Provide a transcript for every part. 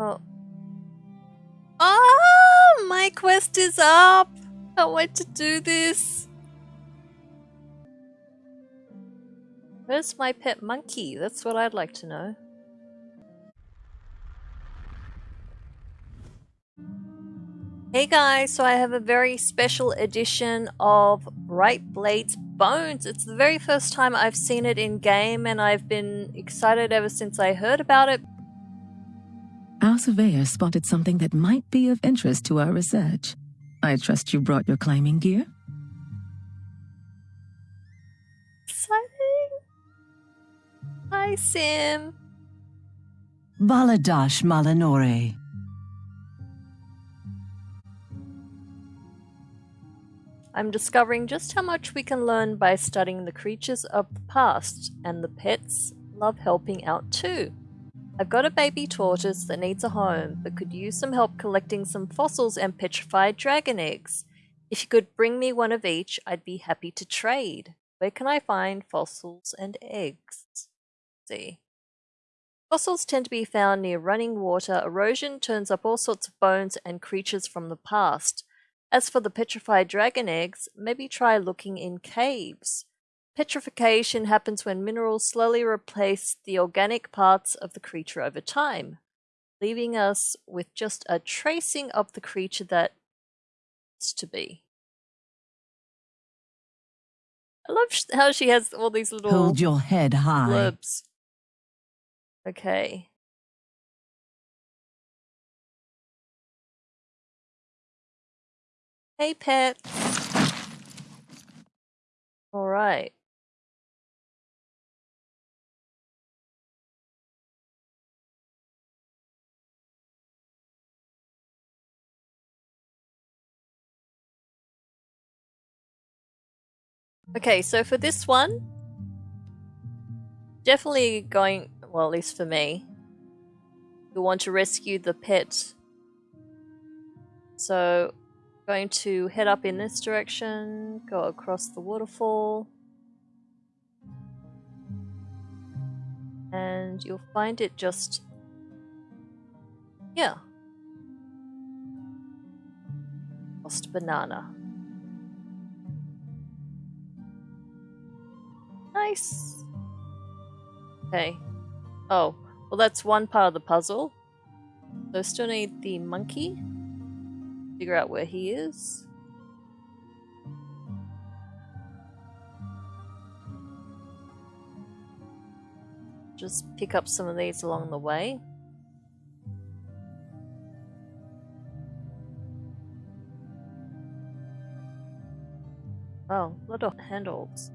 Oh. Oh, my quest is up! I want to do this. Where's my pet monkey? That's what I'd like to know. Hey guys, so I have a very special edition of Bright Blades Bones. It's the very first time I've seen it in game and I've been excited ever since I heard about it. Our surveyor spotted something that might be of interest to our research. I trust you brought your climbing gear? Exciting! Hi, Sim. Baladash Malanore. I'm discovering just how much we can learn by studying the creatures of the past, and the pets love helping out too. I've got a baby tortoise that needs a home, but could use some help collecting some fossils and petrified dragon eggs. If you could bring me one of each, I'd be happy to trade. Where can I find fossils and eggs? Let's see. Fossils tend to be found near running water. Erosion turns up all sorts of bones and creatures from the past. As for the petrified dragon eggs, maybe try looking in caves. Petrification happens when minerals slowly replace the organic parts of the creature over time, leaving us with just a tracing of the creature that is to be. I love how she has all these little Hold your head high. blurbs. Okay. Hey, pet. All right. Okay, so for this one, definitely going, well, at least for me, we want to rescue the pet. So going to head up in this direction, go across the waterfall. And you'll find it just... Yeah. Lost banana. Nice. Okay. Oh, well that's one part of the puzzle. So still need the monkey figure out where he is. Just pick up some of these along the way. Oh, lot of handholds.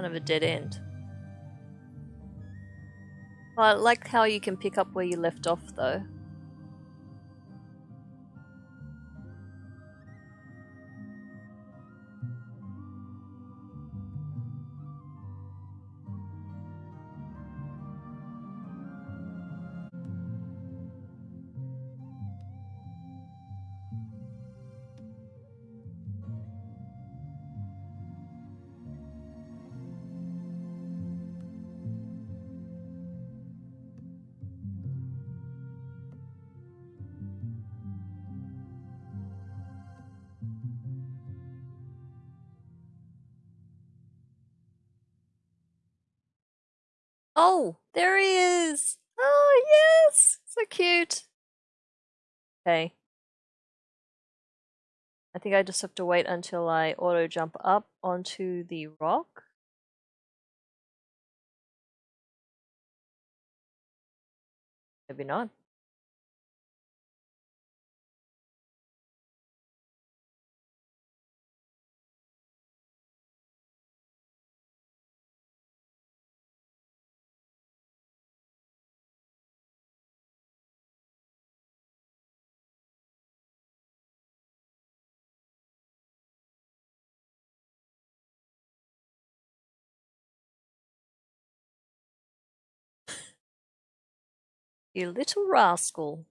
Kind of a dead end. Well, I like how you can pick up where you left off though. Oh, there he is! Oh, yes! So cute! Okay. I think I just have to wait until I auto jump up onto the rock. Maybe not. You little rascal.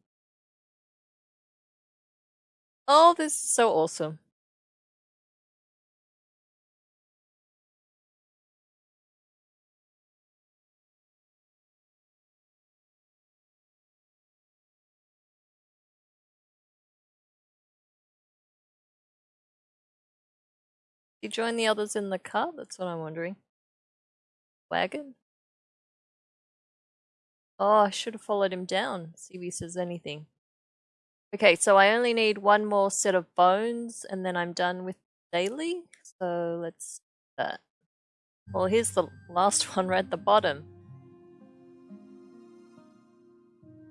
Oh, this is so awesome. You join the others in the car? That's what I'm wondering. Wagon? Oh, I should have followed him down. See if he says anything. Okay, so I only need one more set of bones and then I'm done with daily. So let's do that. Well, here's the last one right at the bottom.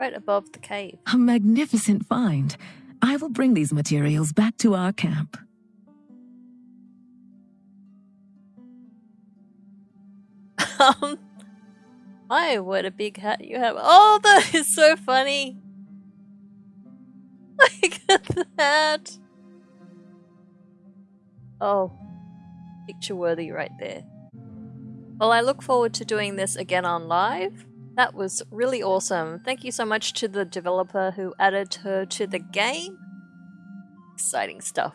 Right above the cave. A magnificent find. I will bring these materials back to our camp. um, my, what a big hat you have. Oh, that is so funny. Look at that. Oh, picture worthy right there. Well, I look forward to doing this again on live. That was really awesome. Thank you so much to the developer who added her to the game. Exciting stuff.